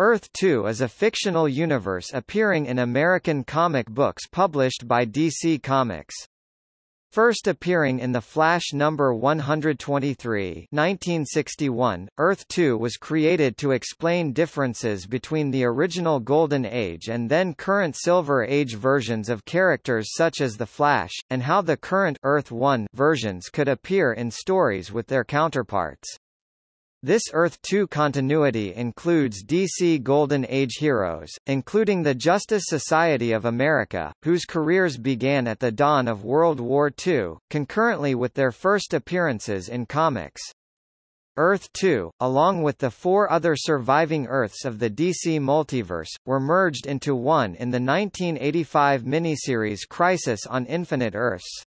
Earth-2 is a fictional universe appearing in American comic books published by DC Comics. First appearing in The Flash number 123 1961, Earth-2 was created to explain differences between the original Golden Age and then current Silver Age versions of characters such as The Flash, and how the current Earth-1 versions could appear in stories with their counterparts. This Earth-2 continuity includes DC Golden Age heroes, including the Justice Society of America, whose careers began at the dawn of World War II, concurrently with their first appearances in comics. Earth-2, along with the four other surviving Earths of the DC multiverse, were merged into one in the 1985 miniseries Crisis on Infinite Earths.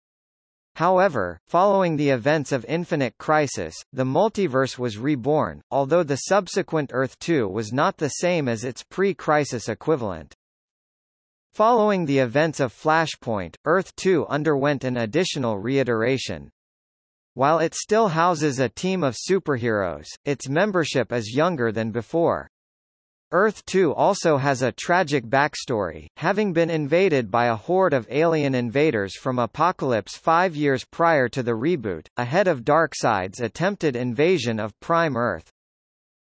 However, following the events of Infinite Crisis, the multiverse was reborn, although the subsequent Earth-2 was not the same as its pre-crisis equivalent. Following the events of Flashpoint, Earth-2 underwent an additional reiteration. While it still houses a team of superheroes, its membership is younger than before. Earth-2 also has a tragic backstory, having been invaded by a horde of alien invaders from Apokolips five years prior to the reboot, ahead of Darkseid's attempted invasion of Prime Earth.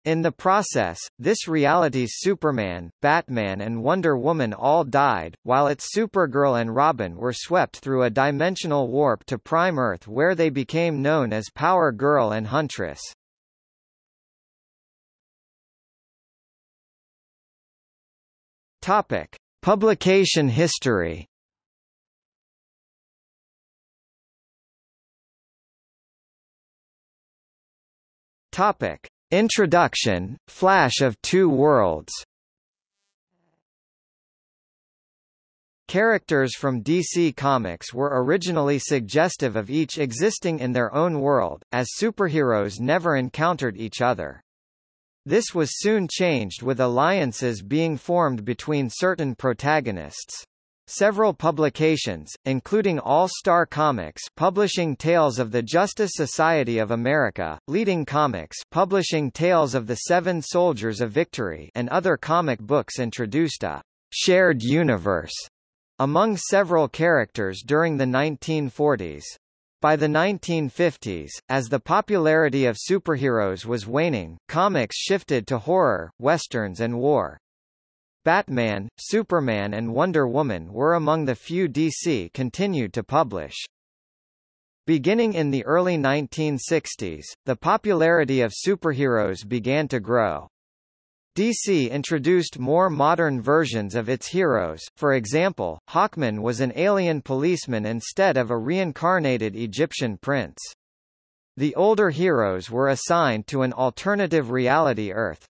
In the process, this reality's Superman, Batman and Wonder Woman all died, while its Supergirl and Robin were swept through a dimensional warp to Prime Earth where they became known as Power Girl and Huntress. Topic: Publication history. Topic: Introduction, Flash of Two Worlds. Characters from DC Comics were originally suggestive of each existing in their own world, as superheroes never encountered each other. This was soon changed with alliances being formed between certain protagonists. Several publications, including All Star Comics publishing Tales of the Justice Society of America, Leading Comics publishing Tales of the Seven Soldiers of Victory and other comic books introduced a «shared universe» among several characters during the 1940s. By the 1950s, as the popularity of superheroes was waning, comics shifted to horror, westerns and war. Batman, Superman and Wonder Woman were among the few DC continued to publish. Beginning in the early 1960s, the popularity of superheroes began to grow. DC introduced more modern versions of its heroes, for example, Hawkman was an alien policeman instead of a reincarnated Egyptian prince. The older heroes were assigned to an alternative reality Earth.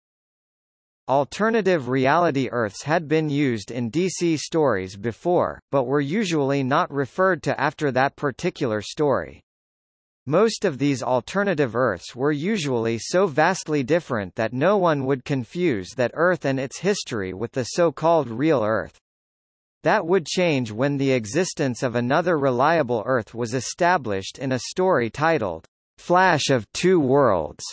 Alternative reality Earths had been used in DC stories before, but were usually not referred to after that particular story. Most of these alternative Earths were usually so vastly different that no one would confuse that Earth and its history with the so-called real Earth. That would change when the existence of another reliable Earth was established in a story titled, Flash of Two Worlds,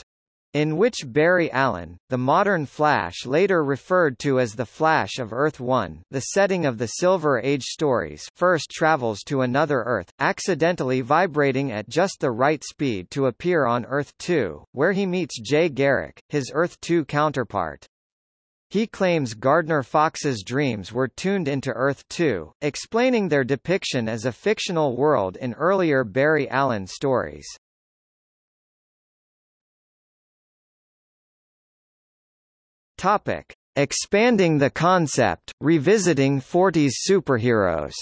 in which Barry Allen, the modern Flash later referred to as the Flash of Earth-1 the setting of the Silver Age stories first travels to another Earth, accidentally vibrating at just the right speed to appear on Earth-2, where he meets Jay Garrick, his Earth-2 counterpart. He claims Gardner Fox's dreams were tuned into Earth-2, explaining their depiction as a fictional world in earlier Barry Allen stories. Topic: Expanding the concept, revisiting 40s superheroes.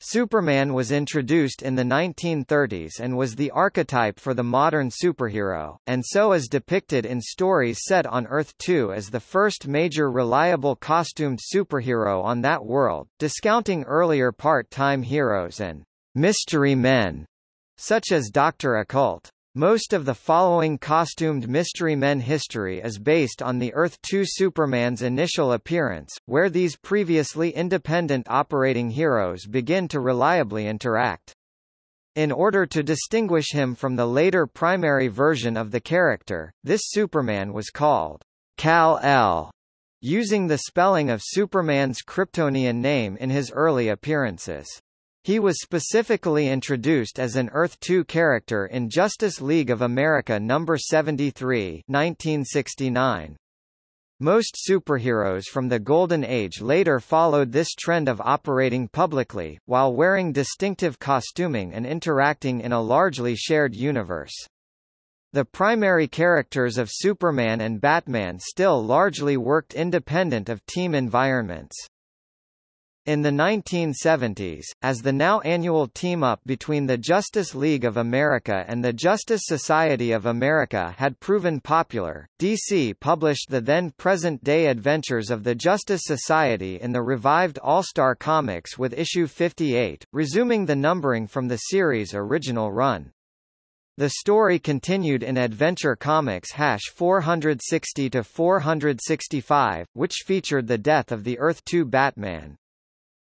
Superman was introduced in the 1930s and was the archetype for the modern superhero, and so is depicted in stories set on Earth-2 as the first major reliable costumed superhero on that world, discounting earlier part-time heroes and mystery men, such as Dr. Occult. Most of the following costumed Mystery Men history is based on the Earth-2 Superman's initial appearance, where these previously independent operating heroes begin to reliably interact. In order to distinguish him from the later primary version of the character, this Superman was called Kal-L, using the spelling of Superman's Kryptonian name in his early appearances. He was specifically introduced as an Earth-2 character in Justice League of America No. 73 1969. Most superheroes from the Golden Age later followed this trend of operating publicly, while wearing distinctive costuming and interacting in a largely shared universe. The primary characters of Superman and Batman still largely worked independent of team environments. In the 1970s, as the now annual team-up between the Justice League of America and the Justice Society of America had proven popular, DC published the then present-day adventures of the Justice Society in the revived All-Star Comics with issue 58, resuming the numbering from the series' original run. The story continued in Adventure Comics hash 460-465, which featured the death of the Earth-2 Batman.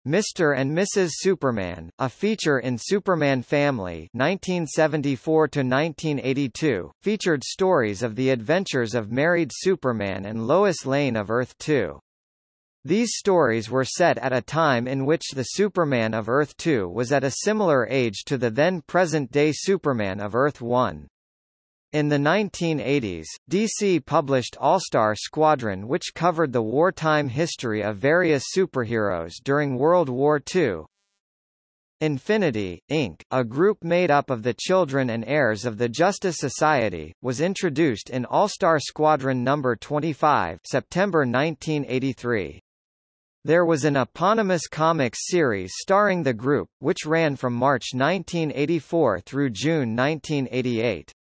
Mr. and Mrs. Superman, a feature in Superman Family 1974-1982, featured stories of the adventures of married Superman and Lois Lane of Earth-2. These stories were set at a time in which the Superman of Earth-2 was at a similar age to the then present-day Superman of Earth-1. In the 1980s, DC published All-Star Squadron which covered the wartime history of various superheroes during World War II. Infinity, Inc., a group made up of the children and heirs of the Justice Society, was introduced in All-Star Squadron No. 25 September 1983. There was an eponymous comics series starring the group, which ran from March 1984 through June 1988.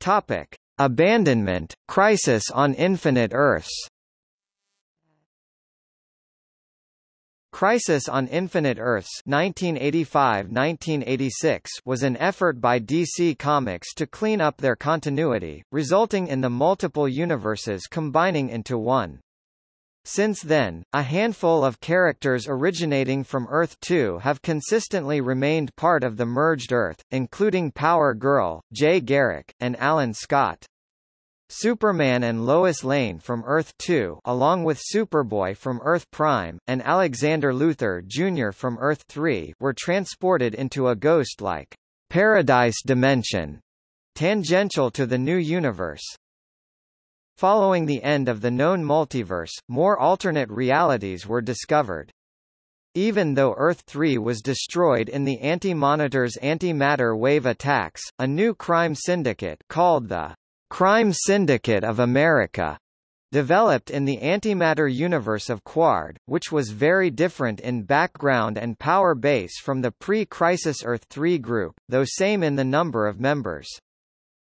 Topic: Abandonment, Crisis on Infinite Earths. Crisis on Infinite Earths 1985-1986 was an effort by DC Comics to clean up their continuity, resulting in the multiple universes combining into one. Since then, a handful of characters originating from Earth-2 have consistently remained part of the merged Earth, including Power Girl, Jay Garrick, and Alan Scott. Superman and Lois Lane from Earth-2 along with Superboy from Earth Prime, and Alexander Luthor Jr. from Earth-3 were transported into a ghost-like paradise dimension, tangential to the new universe. Following the end of the known multiverse, more alternate realities were discovered. Even though Earth-3 was destroyed in the Anti-Monitor's antimatter wave attacks, a new crime syndicate called the Crime Syndicate of America developed in the antimatter universe of Qward, which was very different in background and power base from the pre-Crisis Earth-3 group, though same in the number of members.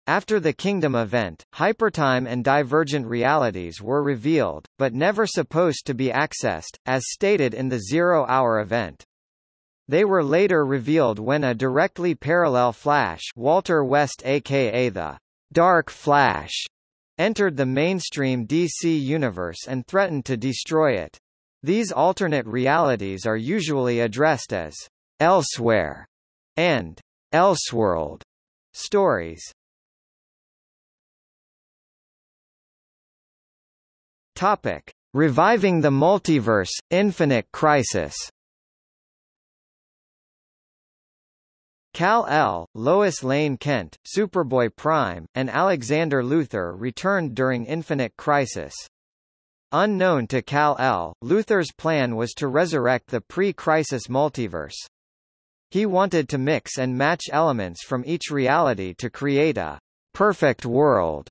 After the Kingdom event, hypertime and divergent realities were revealed, but never supposed to be accessed, as stated in the Zero Hour event. They were later revealed when a directly parallel Flash Walter West aka the Dark Flash entered the mainstream DC universe and threatened to destroy it. These alternate realities are usually addressed as Elsewhere and Elseworld stories. Topic: Reviving the Multiverse, Infinite Crisis. Kal-L, Lois Lane Kent, Superboy Prime, and Alexander Luthor returned during Infinite Crisis. Unknown to Kal-L, Luthor's plan was to resurrect the pre-crisis multiverse. He wanted to mix and match elements from each reality to create a perfect world.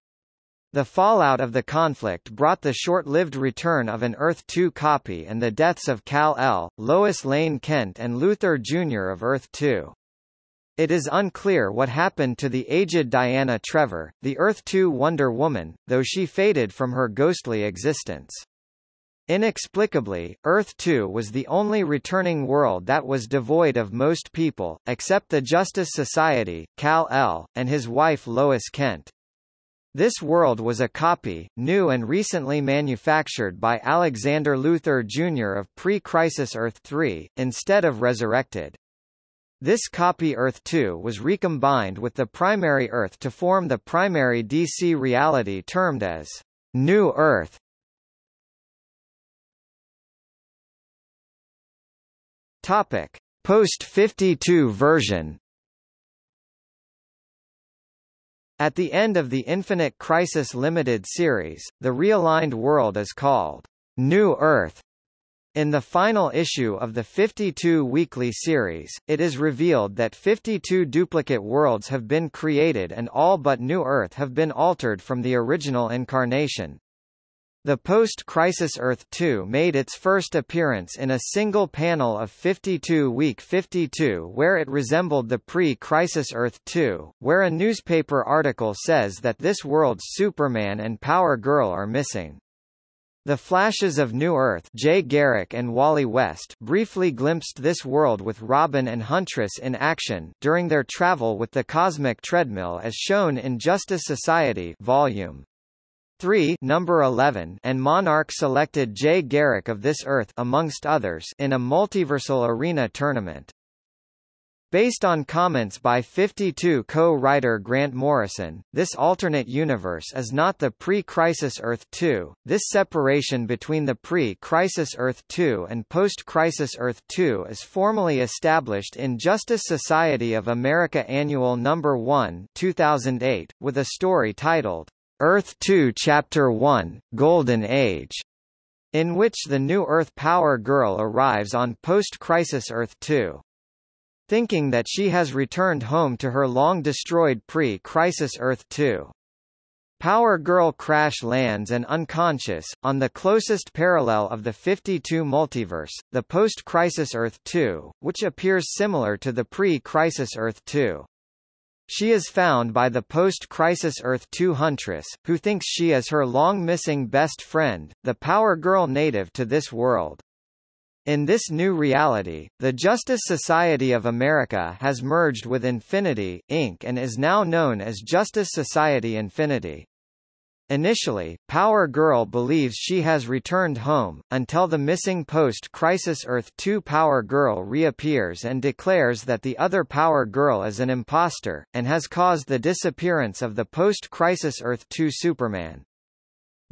The fallout of the conflict brought the short-lived return of an Earth-2 copy and the deaths of Kal-L, Lois Lane Kent and Luthor Jr. of Earth-2. It is unclear what happened to the aged Diana Trevor, the Earth-2 Wonder Woman, though she faded from her ghostly existence. Inexplicably, Earth-2 was the only returning world that was devoid of most people, except the Justice Society, Kal-L, and his wife Lois Kent. This world was a copy, new and recently manufactured by Alexander Luthor Jr. of Pre-Crisis Earth 3, instead of Resurrected. This copy Earth 2 was recombined with the primary Earth to form the primary DC reality termed as New Earth. Topic: Post-52 version At the end of the Infinite Crisis Limited series, the realigned world is called New Earth. In the final issue of the 52 weekly series, it is revealed that 52 duplicate worlds have been created and all but New Earth have been altered from the original incarnation. The post-crisis Earth 2 made its first appearance in a single panel of 52 Week 52 where it resembled the pre-crisis Earth 2, where a newspaper article says that this world's Superman and Power Girl are missing. The Flashes of New Earth Jay Garrick and Wally West briefly glimpsed this world with Robin and Huntress in action during their travel with the cosmic treadmill as shown in Justice Society Volume 3 number 11 and Monarch selected Jay Garrick of This Earth amongst others in a multiversal arena tournament. Based on comments by 52 co-writer Grant Morrison, this alternate universe is not the pre-crisis Earth 2. This separation between the pre-crisis Earth 2 and post-crisis Earth 2 is formally established in Justice Society of America Annual Number 1, 2008, with a story titled Earth 2 Chapter 1, Golden Age, in which the new Earth Power Girl arrives on post-crisis Earth 2. Thinking that she has returned home to her long-destroyed pre-crisis Earth 2. Power Girl crash lands and unconscious, on the closest parallel of the 52 multiverse, the post-crisis Earth 2, which appears similar to the pre-crisis Earth 2. She is found by the post-crisis Earth 2 Huntress, who thinks she is her long-missing best friend, the Power Girl native to this world. In this new reality, the Justice Society of America has merged with Infinity, Inc. and is now known as Justice Society Infinity. Initially, Power Girl believes she has returned home, until the missing post-Crisis Earth 2 Power Girl reappears and declares that the other Power Girl is an imposter, and has caused the disappearance of the post-Crisis Earth 2 Superman.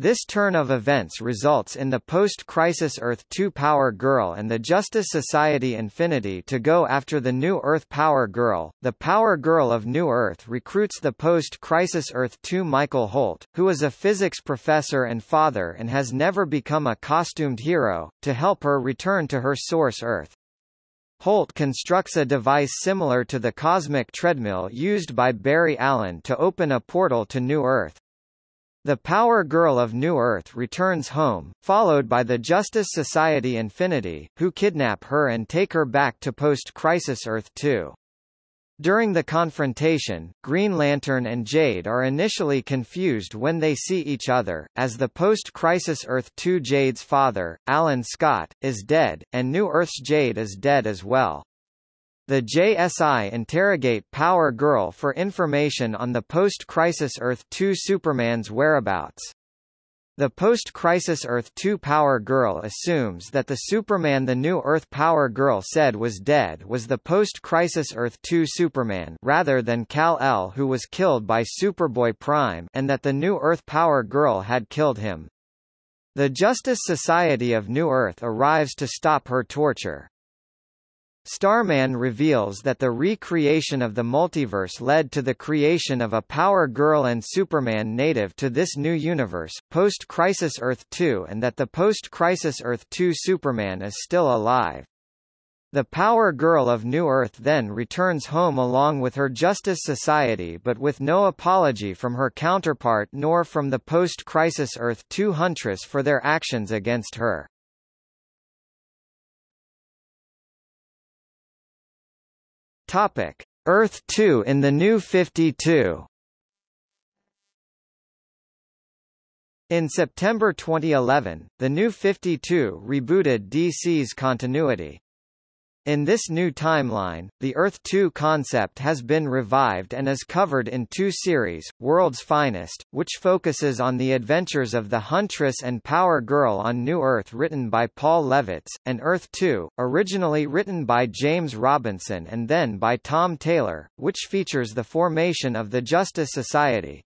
This turn of events results in the post-crisis Earth 2 Power Girl and the Justice Society Infinity to go after the new Earth Power Girl. The Power Girl of New Earth recruits the post-crisis Earth 2 Michael Holt, who is a physics professor and father and has never become a costumed hero, to help her return to her source Earth. Holt constructs a device similar to the cosmic treadmill used by Barry Allen to open a portal to New Earth. The Power Girl of New Earth returns home, followed by the Justice Society Infinity, who kidnap her and take her back to post-crisis Earth 2. During the confrontation, Green Lantern and Jade are initially confused when they see each other, as the post-crisis Earth 2 Jade's father, Alan Scott, is dead, and New Earth's Jade is dead as well. The JSI interrogate Power Girl for information on the post-crisis Earth 2 Superman's whereabouts. The post-crisis Earth 2 Power Girl assumes that the Superman the new Earth Power Girl said was dead was the post-crisis Earth 2 Superman rather than Kal-L who was killed by Superboy Prime and that the new Earth Power Girl had killed him. The Justice Society of New Earth arrives to stop her torture. Starman reveals that the recreation of the multiverse led to the creation of a Power Girl and Superman native to this new universe, post-Crisis Earth 2 and that the post-Crisis Earth 2 Superman is still alive. The Power Girl of New Earth then returns home along with her Justice Society but with no apology from her counterpart nor from the post-Crisis Earth 2 Huntress for their actions against her. Topic: Earth 2 in the New 52. In September 2011, the New 52 rebooted DC's continuity. In this new timeline, the Earth-2 concept has been revived and is covered in two series, World's Finest, which focuses on the adventures of the Huntress and Power Girl on New Earth written by Paul Levitz, and Earth-2, originally written by James Robinson and then by Tom Taylor, which features the formation of the Justice Society.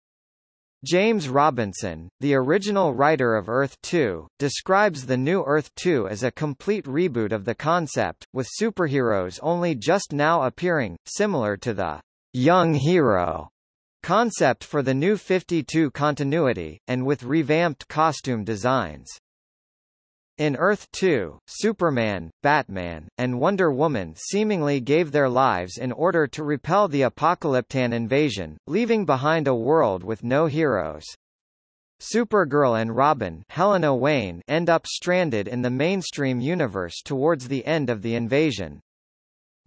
James Robinson, the original writer of Earth-2, describes the new Earth-2 as a complete reboot of the concept, with superheroes only just now appearing, similar to the young hero concept for the new 52 continuity, and with revamped costume designs. In Earth 2, Superman, Batman, and Wonder Woman seemingly gave their lives in order to repel the Apokoliptian invasion, leaving behind a world with no heroes. Supergirl and Robin Helena Wayne end up stranded in the mainstream universe towards the end of the invasion.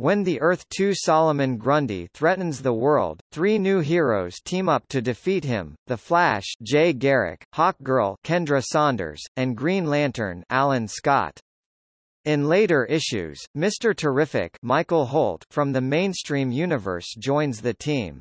When the Earth-2 Solomon Grundy threatens the world, three new heroes team up to defeat him, The Flash Jay Garrick, Hawkgirl Kendra Saunders, and Green Lantern Alan Scott. In later issues, Mr. Terrific Michael Holt from the mainstream universe joins the team.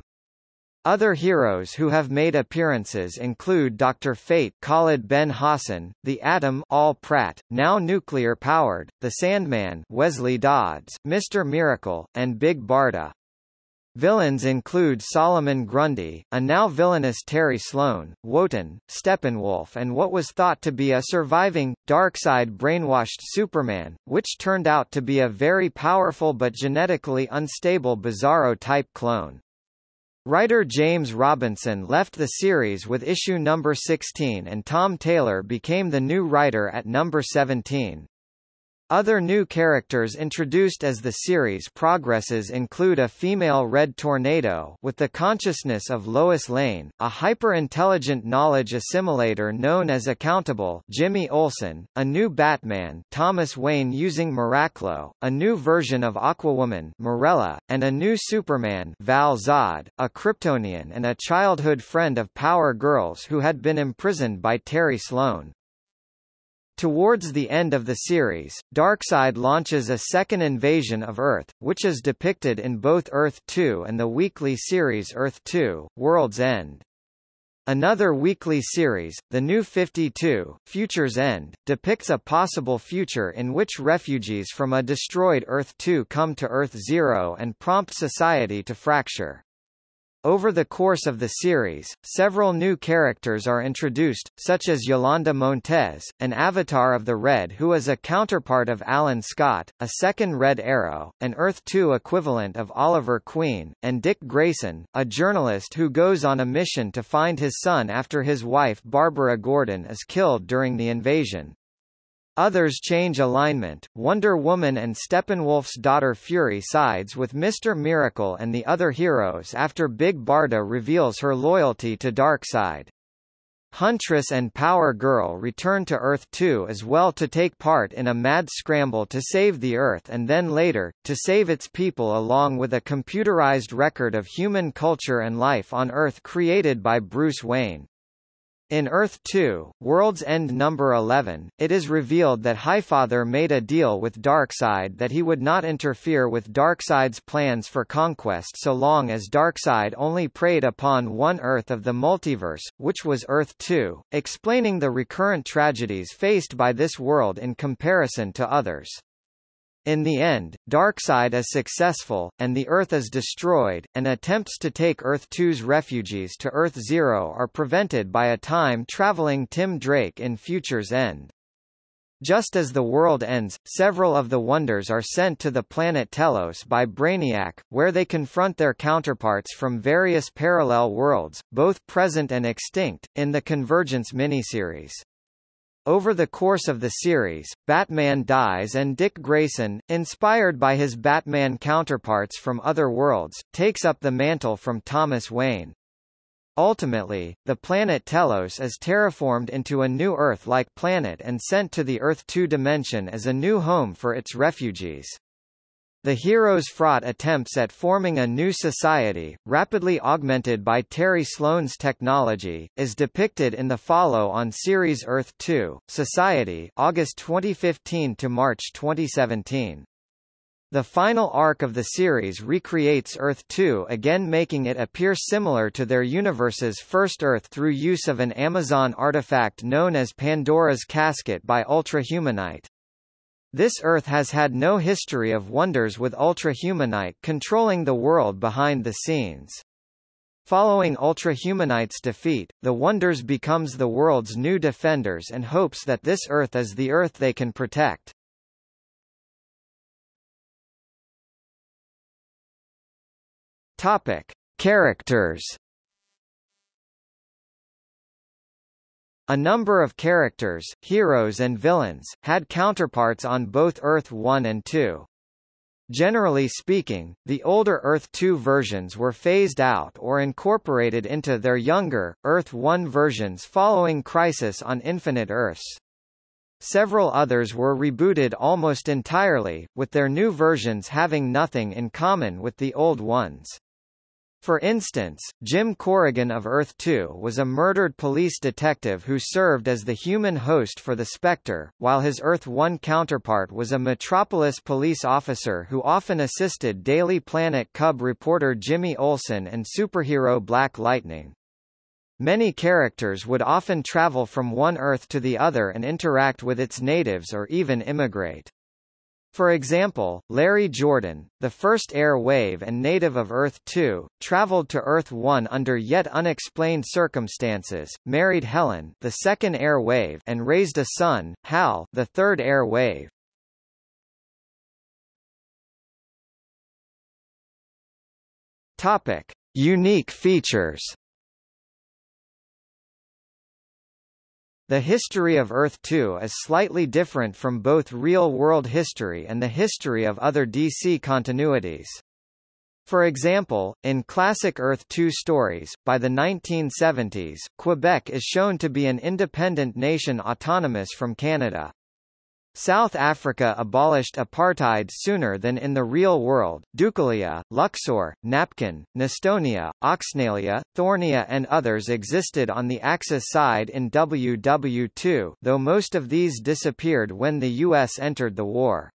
Other heroes who have made appearances include Dr. Fate Khalid Ben Hassan, the Atom Al Pratt, now nuclear-powered, the Sandman Wesley Dodds, Mr. Miracle, and Big Barda. Villains include Solomon Grundy, a now villainous Terry Sloan, Wotan, Steppenwolf and what was thought to be a surviving, Darkseid brainwashed Superman, which turned out to be a very powerful but genetically unstable Bizarro-type clone. Writer James Robinson left the series with issue number 16 and Tom Taylor became the new writer at number 17. Other new characters introduced as the series progresses include a female Red Tornado with the consciousness of Lois Lane, a hyper-intelligent knowledge assimilator known as Accountable Jimmy Olsen, a new Batman Thomas Wayne using Miraclo, a new version of Aquawoman Marella, and a new Superman Val Zod, a Kryptonian and a childhood friend of Power Girls who had been imprisoned by Terry Sloan. Towards the end of the series, Darkseid launches a second invasion of Earth, which is depicted in both Earth 2 and the weekly series Earth 2, World's End. Another weekly series, The New 52, Future's End, depicts a possible future in which refugees from a destroyed Earth 2 come to Earth Zero and prompt society to fracture. Over the course of the series, several new characters are introduced, such as Yolanda Montez, an avatar of the Red who is a counterpart of Alan Scott, a second Red Arrow, an Earth-2 equivalent of Oliver Queen, and Dick Grayson, a journalist who goes on a mission to find his son after his wife Barbara Gordon is killed during the invasion. Others change alignment. Wonder Woman and Steppenwolf's daughter Fury sides with Mr. Miracle and the other heroes after Big Barda reveals her loyalty to Darkseid. Huntress and Power Girl return to Earth 2 as well to take part in a mad scramble to save the Earth and then later, to save its people along with a computerized record of human culture and life on Earth created by Bruce Wayne. In Earth 2, World's End number 11, it is revealed that Highfather made a deal with Darkseid that he would not interfere with Darkseid's plans for conquest so long as Darkseid only preyed upon one Earth of the multiverse, which was Earth 2, explaining the recurrent tragedies faced by this world in comparison to others. In the end, Darkseid is successful, and the Earth is destroyed, and attempts to take Earth-2's refugees to Earth-Zero are prevented by a time-traveling Tim Drake in Future's End. Just as the world ends, several of the Wonders are sent to the planet Telos by Brainiac, where they confront their counterparts from various parallel worlds, both present and extinct, in the Convergence miniseries. Over the course of the series, Batman dies and Dick Grayson, inspired by his Batman counterparts from other worlds, takes up the mantle from Thomas Wayne. Ultimately, the planet Telos is terraformed into a new Earth-like planet and sent to the Earth-2 dimension as a new home for its refugees. The hero's fraught attempts at forming a new society, rapidly augmented by Terry Sloan's technology, is depicted in the follow-on series Earth 2, Society August 2015 to March 2017. The final arc of the series recreates Earth-2 again making it appear similar to their universe's first Earth through use of an Amazon artifact known as Pandora's Casket by Ultra-Humanite. This Earth has had no history of wonders with Ultra-Humanite controlling the world behind the scenes. Following Ultra-Humanite's defeat, the Wonders becomes the world's new defenders and hopes that this Earth is the Earth they can protect. Topic: Characters. A number of characters, heroes and villains, had counterparts on both Earth 1 and 2. Generally speaking, the older Earth 2 versions were phased out or incorporated into their younger, Earth 1 versions following Crisis on Infinite Earths. Several others were rebooted almost entirely, with their new versions having nothing in common with the old ones. For instance, Jim Corrigan of Earth-2 was a murdered police detective who served as the human host for the Spectre, while his Earth-1 counterpart was a Metropolis police officer who often assisted Daily Planet Cub reporter Jimmy Olsen and superhero Black Lightning. Many characters would often travel from one Earth to the other and interact with its natives or even immigrate. For example, Larry Jordan, the first air wave and native of Earth-2, traveled to Earth-1 under yet unexplained circumstances, married Helen, the second air wave, and raised a son, Hal, the third air wave. Topic: Unique features. The history of Earth-2 is slightly different from both real-world history and the history of other DC continuities. For example, in classic Earth-2 stories, by the 1970s, Quebec is shown to be an independent nation autonomous from Canada. South Africa abolished apartheid sooner than in the real world. Deucalion, Luxor, Napkin, Nestonia, Oxnalia, Thornia and others existed on the Axis side in WW2, though most of these disappeared when the US entered the war.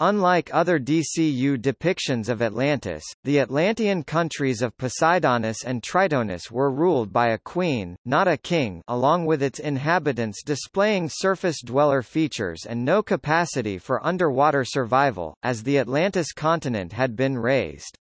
Unlike other DCU depictions of Atlantis, the Atlantean countries of Poseidonis and Tritonis were ruled by a queen, not a king along with its inhabitants displaying surface-dweller features and no capacity for underwater survival, as the Atlantis continent had been raised.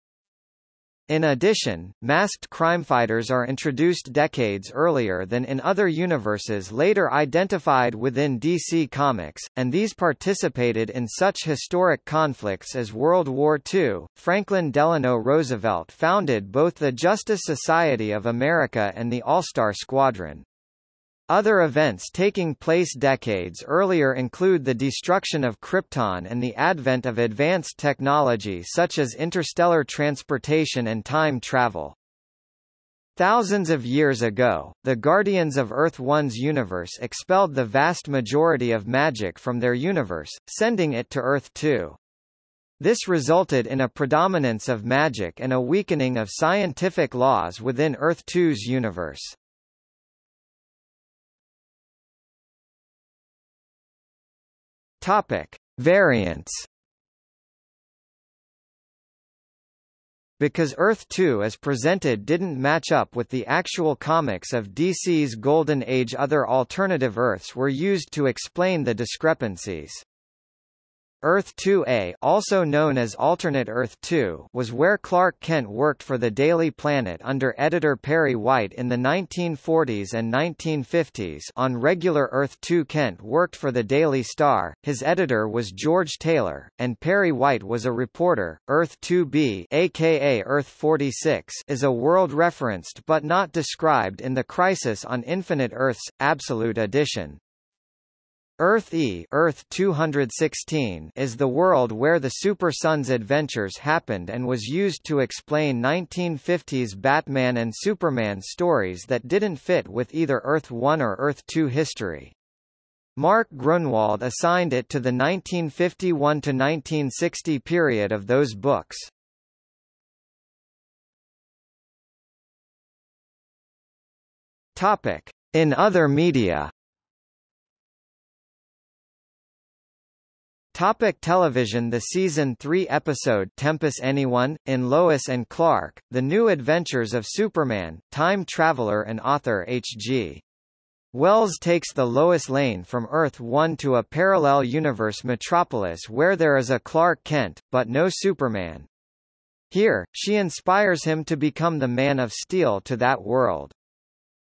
In addition, masked crimefighters are introduced decades earlier than in other universes later identified within DC Comics, and these participated in such historic conflicts as World War II. Franklin Delano Roosevelt founded both the Justice Society of America and the All-Star Squadron. Other events taking place decades earlier include the destruction of Krypton and the advent of advanced technology such as interstellar transportation and time travel. Thousands of years ago, the Guardians of Earth-1's universe expelled the vast majority of magic from their universe, sending it to Earth-2. This resulted in a predominance of magic and a weakening of scientific laws within Earth-2's universe. Topic: Variants. Because Earth-2 as presented didn't match up with the actual comics of DC's Golden Age other alternative Earths were used to explain the discrepancies. Earth 2A also known as Alternate Earth 2 was where Clark Kent worked for the Daily Planet under editor Perry White in the 1940s and 1950s on regular Earth 2 Kent worked for the Daily Star, his editor was George Taylor, and Perry White was a reporter. Earth 2B aka Earth 46 is a world referenced but not described in the Crisis on Infinite Earths, Absolute Edition. Earth E Earth 216 is the world where the Super Sons adventures happened and was used to explain 1950s Batman and Superman stories that didn't fit with either Earth 1 or Earth 2 history. Mark Gruenwald assigned it to the 1951–1960 period of those books. In other media Topic television The season 3 episode Tempus Anyone, in Lois and Clark, The New Adventures of Superman, time traveler and author H.G. Wells takes the Lois Lane from Earth-1 to a parallel universe metropolis where there is a Clark Kent, but no Superman. Here, she inspires him to become the Man of Steel to that world.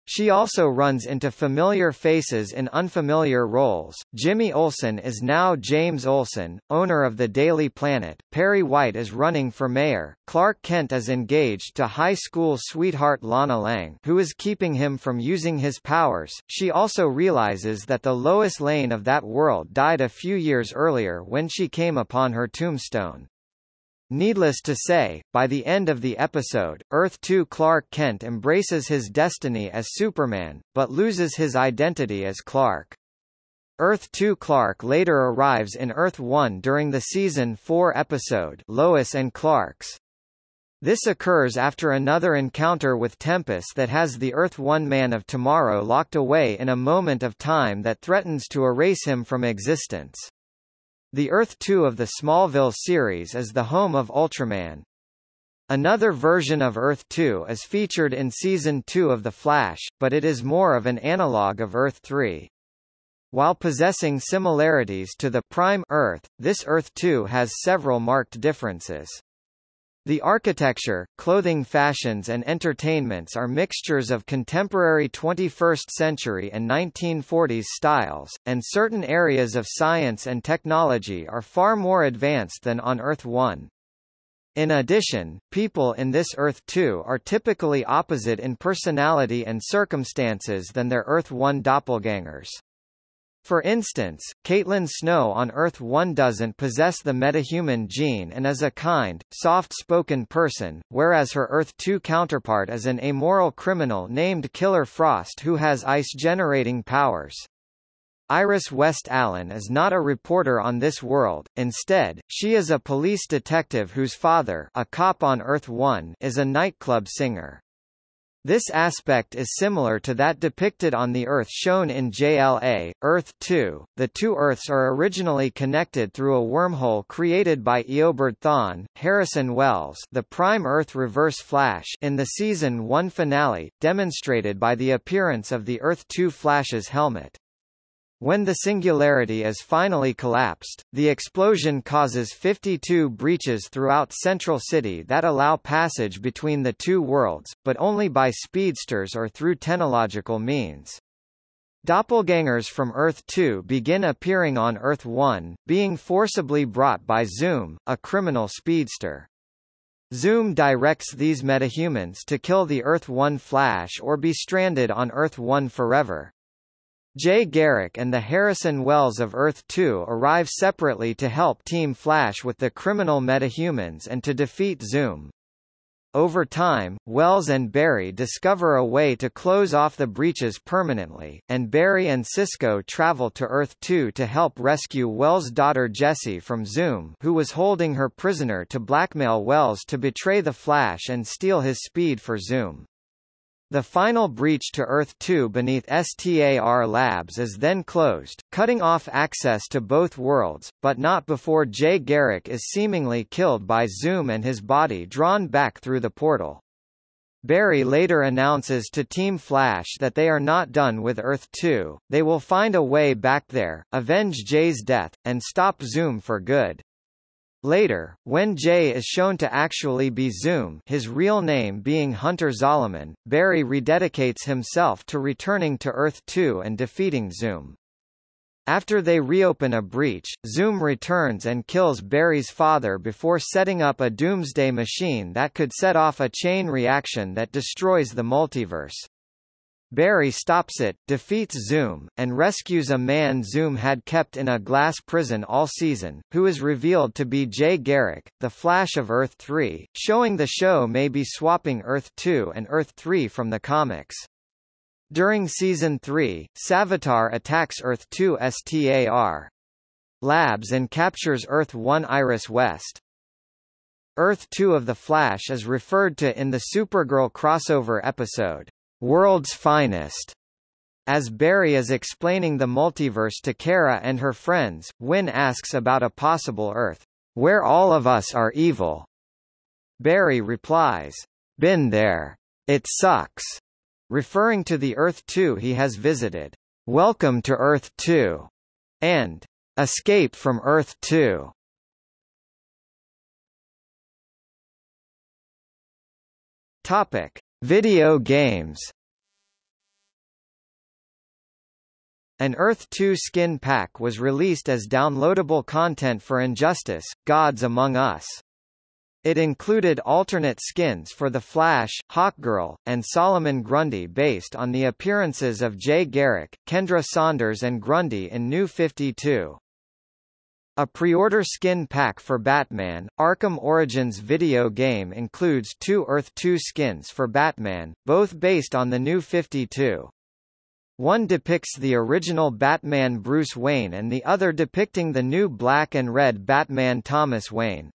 She also runs into familiar faces in unfamiliar roles. Jimmy Olsen is now James Olsen, owner of the Daily Planet. Perry White is running for mayor. Clark Kent is engaged to high school sweetheart Lana Lang, who is keeping him from using his powers. She also realizes that the Lois Lane of that world died a few years earlier when she came upon her tombstone. Needless to say, by the end of the episode, Earth-2 Clark Kent embraces his destiny as Superman, but loses his identity as Clark. Earth-2 Clark later arrives in Earth-1 during the season 4 episode Lois and Clark's. This occurs after another encounter with Tempus that has the Earth-1 Man of Tomorrow locked away in a moment of time that threatens to erase him from existence. The Earth-2 of the Smallville series is the home of Ultraman. Another version of Earth-2 is featured in Season 2 of The Flash, but it is more of an analog of Earth-3. While possessing similarities to the Prime Earth, this Earth-2 has several marked differences. The architecture, clothing fashions and entertainments are mixtures of contemporary 21st century and 1940s styles, and certain areas of science and technology are far more advanced than on Earth 1. In addition, people in this Earth 2 are typically opposite in personality and circumstances than their Earth 1 doppelgangers. For instance, Caitlin Snow on Earth-1 doesn't possess the metahuman gene and is a kind, soft-spoken person, whereas her Earth-2 counterpart is an amoral criminal named Killer Frost who has ice-generating powers. Iris West Allen is not a reporter on this world, instead, she is a police detective whose father a cop on Earth-1 is a nightclub singer. This aspect is similar to that depicted on the Earth shown in JLA, Earth 2. The two Earths are originally connected through a wormhole created by Eobard Thawne, Harrison Wells the Prime Earth Reverse Flash in the Season 1 finale, demonstrated by the appearance of the Earth 2 Flash's helmet. When the singularity is finally collapsed, the explosion causes 52 breaches throughout Central City that allow passage between the two worlds, but only by speedsters or through technological means. Doppelgangers from Earth-2 begin appearing on Earth-1, being forcibly brought by Zoom, a criminal speedster. Zoom directs these metahumans to kill the Earth-1 Flash or be stranded on Earth-1 forever. Jay Garrick and the Harrison Wells of Earth-2 arrive separately to help Team Flash with the criminal metahumans and to defeat Zoom. Over time, Wells and Barry discover a way to close off the breaches permanently, and Barry and Cisco travel to Earth-2 to help rescue Wells' daughter Jesse from Zoom who was holding her prisoner to blackmail Wells to betray the Flash and steal his speed for Zoom. The final breach to Earth-2 beneath STAR Labs is then closed, cutting off access to both worlds, but not before Jay Garrick is seemingly killed by Zoom and his body drawn back through the portal. Barry later announces to Team Flash that they are not done with Earth-2, they will find a way back there, avenge Jay's death, and stop Zoom for good. Later, when Jay is shown to actually be Zoom his real name being Hunter Zolomon, Barry rededicates himself to returning to Earth-2 and defeating Zoom. After they reopen a breach, Zoom returns and kills Barry's father before setting up a doomsday machine that could set off a chain reaction that destroys the multiverse. Barry stops it, defeats Zoom, and rescues a man Zoom had kept in a glass prison all season, who is revealed to be Jay Garrick, the Flash of Earth-3, showing the show may be swapping Earth-2 and Earth-3 from the comics. During Season 3, Savitar attacks Earth-2 STAR Labs and captures Earth-1 Iris West. Earth-2 of The Flash is referred to in the Supergirl crossover episode, World's Finest. As Barry is explaining the multiverse to Kara and her friends, Winn asks about a possible Earth, where all of us are evil. Barry replies, Been there. It sucks. Referring to the Earth 2 he has visited. Welcome to Earth 2. And Escape from Earth 2. Topic: Video games. An Earth 2 skin pack was released as downloadable content for Injustice: Gods Among Us. It included alternate skins for The Flash, Hawkgirl, and Solomon Grundy based on the appearances of Jay Garrick, Kendra Saunders and Grundy in New 52. A pre-order skin pack for Batman, Arkham Origins video game includes two Earth 2 skins for Batman, both based on the New 52. One depicts the original Batman Bruce Wayne and the other depicting the new black and red Batman Thomas Wayne.